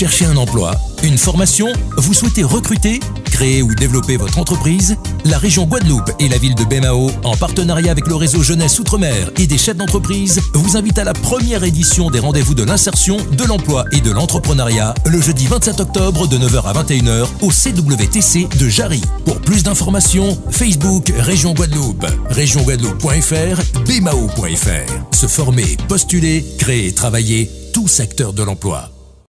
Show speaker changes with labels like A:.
A: cherchez un emploi, une formation, vous souhaitez recruter, créer ou développer votre entreprise La région Guadeloupe et la ville de Bémao, en partenariat avec le réseau Jeunesse Outre-mer et des chefs d'entreprise, vous invitent à la première édition des rendez-vous de l'insertion, de l'emploi et de l'entrepreneuriat le jeudi 27 octobre de 9h à 21h au CWTC de Jarry. Pour plus d'informations, Facebook Région Guadeloupe, régionguadeloupe.fr, bmao.fr. Se former, postuler, créer, travailler, tout secteur de l'emploi.